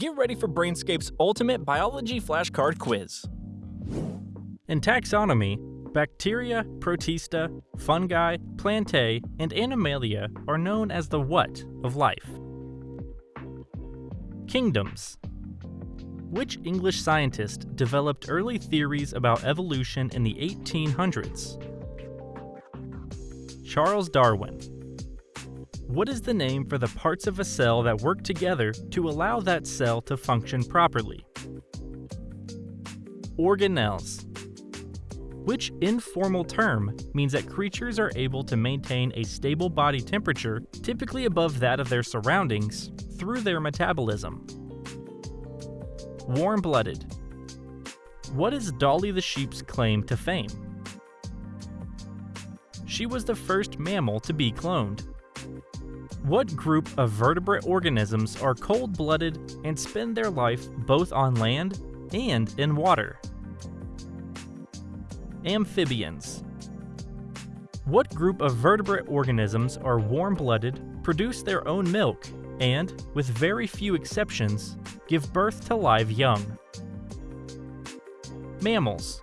Get ready for Brainscape's ultimate biology flashcard quiz. In taxonomy, bacteria, protista, fungi, plantae, and animalia are known as the what of life. Kingdoms. Which English scientist developed early theories about evolution in the 1800s? Charles Darwin. What is the name for the parts of a cell that work together to allow that cell to function properly? Organelles. Which informal term means that creatures are able to maintain a stable body temperature, typically above that of their surroundings, through their metabolism? Warm-blooded. What is Dolly the sheep's claim to fame? She was the first mammal to be cloned. What group of vertebrate organisms are cold-blooded and spend their life both on land and in water? Amphibians. What group of vertebrate organisms are warm-blooded, produce their own milk, and, with very few exceptions, give birth to live young? Mammals.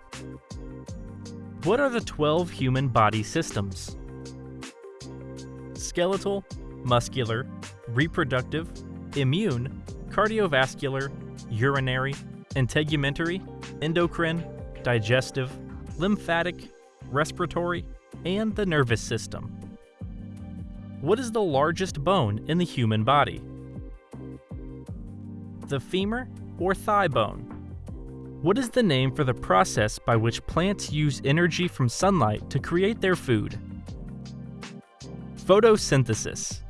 What are the 12 human body systems? Skeletal, muscular, reproductive, immune, cardiovascular, urinary, integumentary, endocrine, digestive, lymphatic, respiratory, and the nervous system. What is the largest bone in the human body? The femur or thigh bone? What is the name for the process by which plants use energy from sunlight to create their food? Photosynthesis.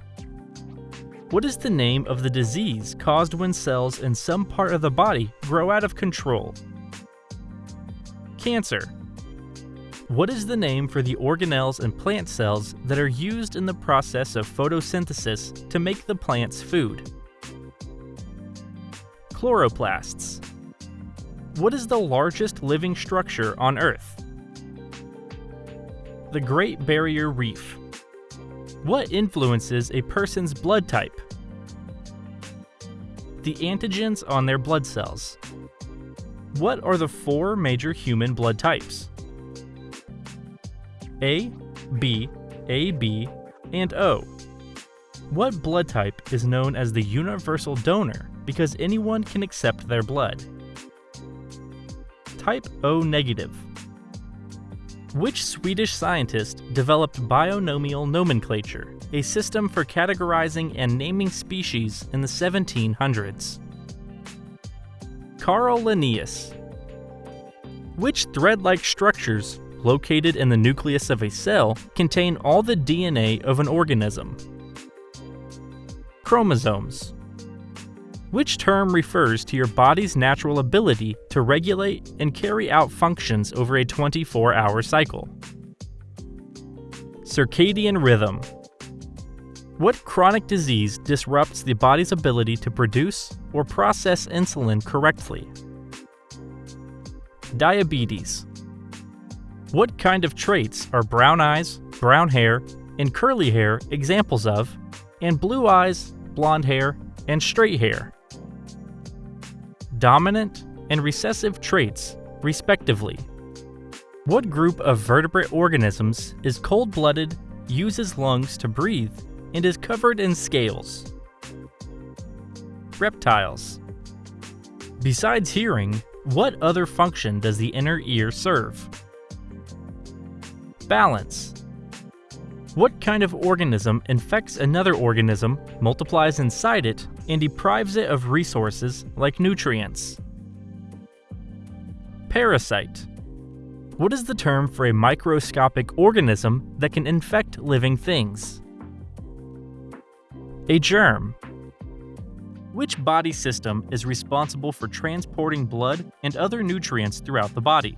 What is the name of the disease caused when cells in some part of the body grow out of control? Cancer. What is the name for the organelles in plant cells that are used in the process of photosynthesis to make the plant's food? Chloroplasts. What is the largest living structure on Earth? The Great Barrier Reef. What influences a person's blood type? The antigens on their blood cells. What are the four major human blood types? A, B, AB, and O. What blood type is known as the universal donor because anyone can accept their blood? Type O negative. Which Swedish scientist developed binomial nomenclature, a system for categorizing and naming species in the 1700s? Carl Linnaeus. Which thread-like structures located in the nucleus of a cell contain all the DNA of an organism? Chromosomes. Which term refers to your body's natural ability to regulate and carry out functions over a 24-hour cycle? Circadian rhythm. What chronic disease disrupts the body's ability to produce or process insulin correctly? Diabetes. What kind of traits are brown eyes, brown hair, and curly hair examples of, and blue eyes, blonde hair, and straight hair? Dominant and recessive traits, respectively. What group of vertebrate organisms is cold-blooded, uses lungs to breathe, and is covered in scales? Reptiles. Besides hearing, what other function does the inner ear serve? Balance. What kind of organism infects another organism, multiplies inside it, and deprives it of resources like nutrients? Parasite. What is the term for a microscopic organism that can infect living things? A germ. Which body system is responsible for transporting blood and other nutrients throughout the body?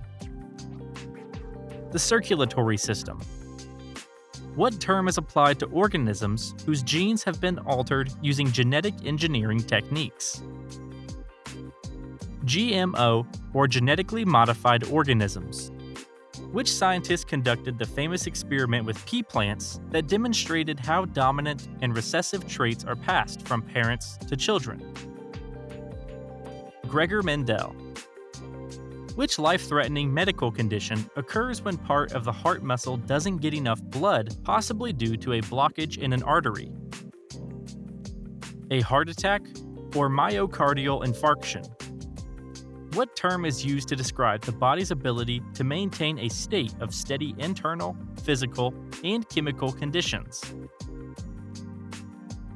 The circulatory system. What term is applied to organisms whose genes have been altered using genetic engineering techniques? GMO, or genetically modified organisms. Which scientist conducted the famous experiment with pea plants that demonstrated how dominant and recessive traits are passed from parents to children? Gregor Mendel. Which life threatening medical condition occurs when part of the heart muscle doesn't get enough blood, possibly due to a blockage in an artery? A heart attack or myocardial infarction? What term is used to describe the body's ability to maintain a state of steady internal, physical, and chemical conditions?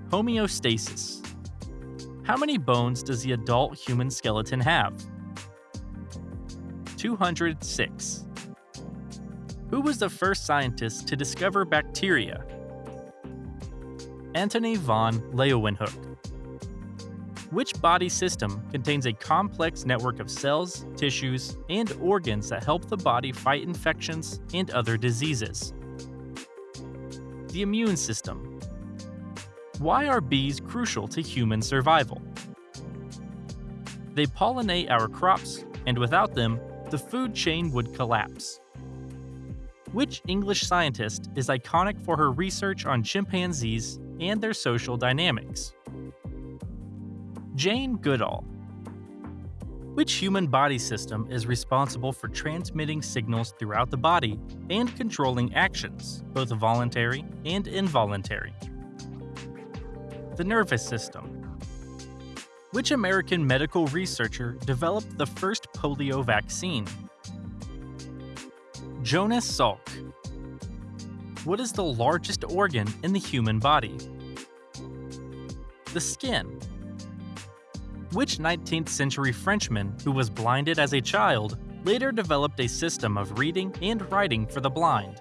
Homeostasis. How many bones does the adult human skeleton have? 206. Who was the first scientist to discover bacteria? Antony von Leeuwenhoek. Which body system contains a complex network of cells, tissues, and organs that help the body fight infections and other diseases? The immune system. Why are bees crucial to human survival? They pollinate our crops, and without them, the food chain would collapse. Which English scientist is iconic for her research on chimpanzees and their social dynamics? Jane Goodall. Which human body system is responsible for transmitting signals throughout the body and controlling actions, both voluntary and involuntary? The nervous system. Which American medical researcher developed the first polio vaccine? Jonas Salk. What is the largest organ in the human body? The skin. Which 19th century Frenchman who was blinded as a child later developed a system of reading and writing for the blind?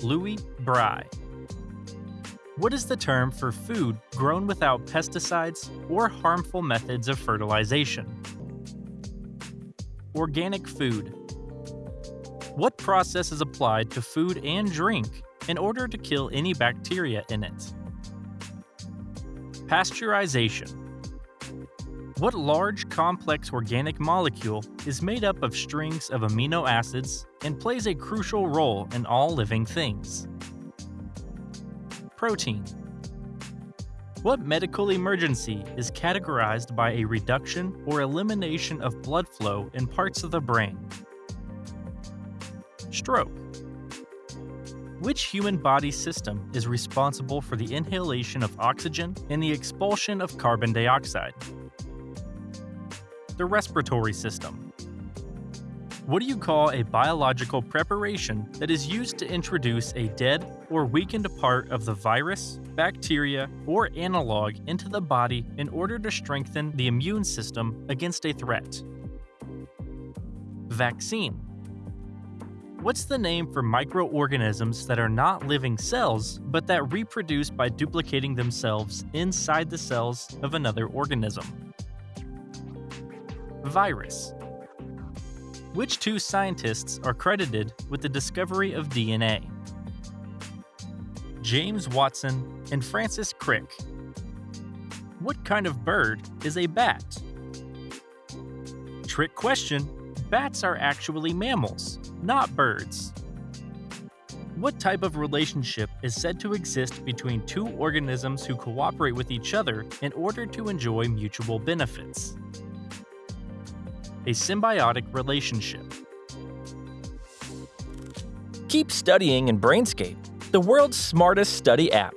Louis Braille. What is the term for food grown without pesticides or harmful methods of fertilization? Organic food. What process is applied to food and drink in order to kill any bacteria in it? Pasteurization. What large, complex organic molecule is made up of strings of amino acids and plays a crucial role in all living things? protein. What medical emergency is categorized by a reduction or elimination of blood flow in parts of the brain? Stroke. Which human body system is responsible for the inhalation of oxygen and the expulsion of carbon dioxide? The respiratory system. What do you call a biological preparation that is used to introduce a dead or weakened part of the virus, bacteria, or analog into the body in order to strengthen the immune system against a threat? Vaccine. What's the name for microorganisms that are not living cells, but that reproduce by duplicating themselves inside the cells of another organism? Virus. Which two scientists are credited with the discovery of DNA? James Watson and Francis Crick. What kind of bird is a bat? Trick question bats are actually mammals, not birds. What type of relationship is said to exist between two organisms who cooperate with each other in order to enjoy mutual benefits? A symbiotic relationship. Keep studying in Brainscape, the world's smartest study app.